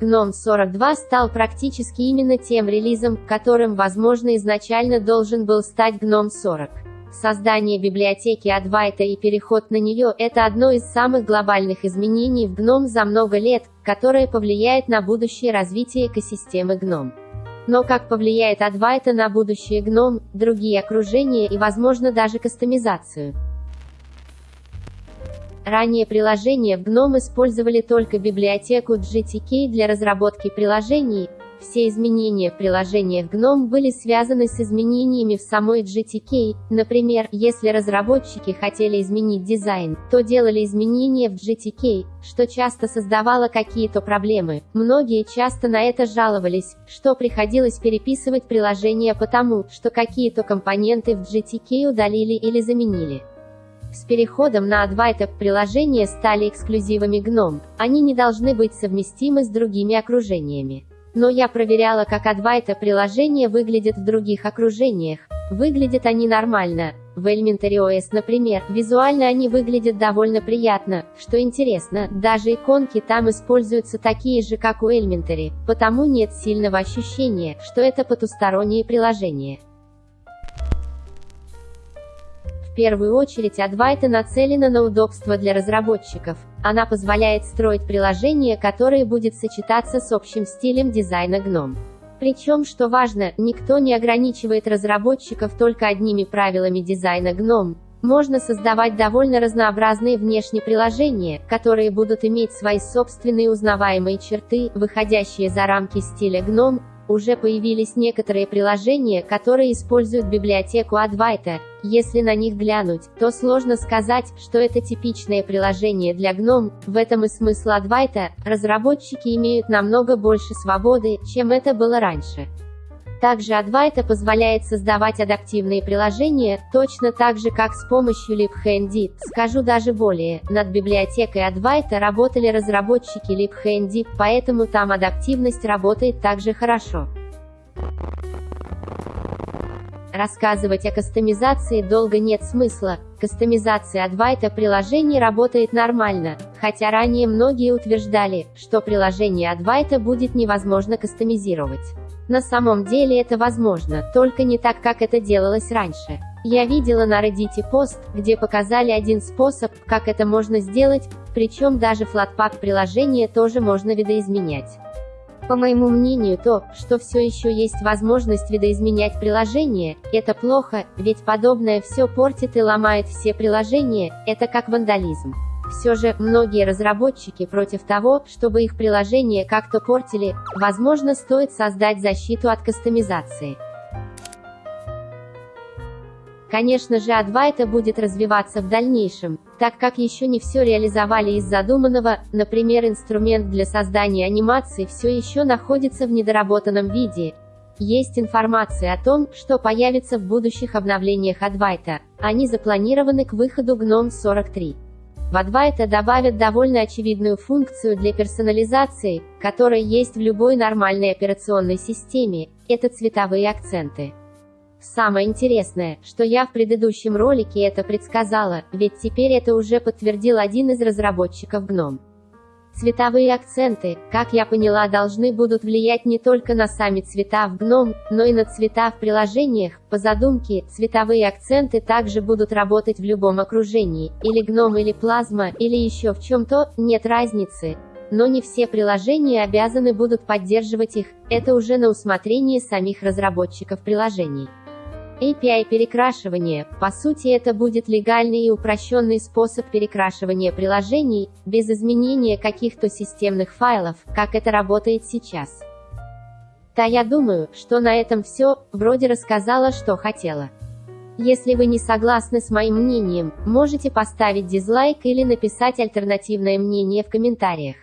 GNOME 42 стал практически именно тем релизом, которым, возможно, изначально должен был стать GNOME 40. Создание библиотеки Advaita и переход на нее – это одно из самых глобальных изменений в GNOME за много лет, которое повлияет на будущее развитие экосистемы GNOME. Но как повлияет Advaita на будущее GNOME, другие окружения и, возможно, даже кастомизацию? Ранее приложения в GNOME использовали только библиотеку GTK для разработки приложений. Все изменения в приложениях GNOME были связаны с изменениями в самой GTK. Например, если разработчики хотели изменить дизайн, то делали изменения в GTK, что часто создавало какие-то проблемы. Многие часто на это жаловались, что приходилось переписывать приложение потому, что какие-то компоненты в GTK удалили или заменили. С переходом на Advaita приложения стали эксклюзивами GNOME, они не должны быть совместимы с другими окружениями. Но я проверяла, как Advaita приложения выглядят в других окружениях. Выглядят они нормально. В Elementary OS, например, визуально они выглядят довольно приятно. Что интересно, даже иконки там используются такие же, как у Elementary, потому нет сильного ощущения, что это потустороннее приложение первую очередь Advaita нацелена на удобство для разработчиков. Она позволяет строить приложение, которое будет сочетаться с общим стилем дизайна GNOME. Причем, что важно, никто не ограничивает разработчиков только одними правилами дизайна GNOME. Можно создавать довольно разнообразные внешние приложения, которые будут иметь свои собственные узнаваемые черты, выходящие за рамки стиля GNOME, уже появились некоторые приложения, которые используют библиотеку Advaita. Если на них глянуть, то сложно сказать, что это типичное приложение для GNOME. В этом и смысл Advaita. Разработчики имеют намного больше свободы, чем это было раньше. Также Advaita позволяет создавать адаптивные приложения, точно так же как с помощью LibHandy. Скажу даже более, над библиотекой Advaita работали разработчики LibHandy, поэтому там адаптивность работает также хорошо. Рассказывать о кастомизации долго нет смысла. Кастомизация Advaita приложений работает нормально, хотя ранее многие утверждали, что приложение Advaita будет невозможно кастомизировать. На самом деле это возможно, только не так, как это делалось раньше. Я видела на Reddit пост, где показали один способ, как это можно сделать, причем даже флатпак приложения тоже можно видоизменять. По моему мнению то, что все еще есть возможность видоизменять приложение, это плохо, ведь подобное все портит и ломает все приложения, это как вандализм. Все же, многие разработчики против того, чтобы их приложения как-то портили, возможно стоит создать защиту от кастомизации. Конечно же Advaita будет развиваться в дальнейшем, так как еще не все реализовали из задуманного, например инструмент для создания анимации все еще находится в недоработанном виде. Есть информация о том, что появится в будущих обновлениях Advaita, они запланированы к выходу GNOME 43. В Advaita добавят довольно очевидную функцию для персонализации, которая есть в любой нормальной операционной системе, это цветовые акценты. Самое интересное, что я в предыдущем ролике это предсказала, ведь теперь это уже подтвердил один из разработчиков GNOME. Цветовые акценты, как я поняла, должны будут влиять не только на сами цвета в GNOME, но и на цвета в приложениях. По задумке, цветовые акценты также будут работать в любом окружении, или GNOME или Plasma, или еще в чем-то, нет разницы. Но не все приложения обязаны будут поддерживать их, это уже на усмотрение самих разработчиков приложений. API перекрашивания, по сути это будет легальный и упрощенный способ перекрашивания приложений, без изменения каких-то системных файлов, как это работает сейчас. Да я думаю, что на этом все, вроде рассказала, что хотела. Если вы не согласны с моим мнением, можете поставить дизлайк или написать альтернативное мнение в комментариях.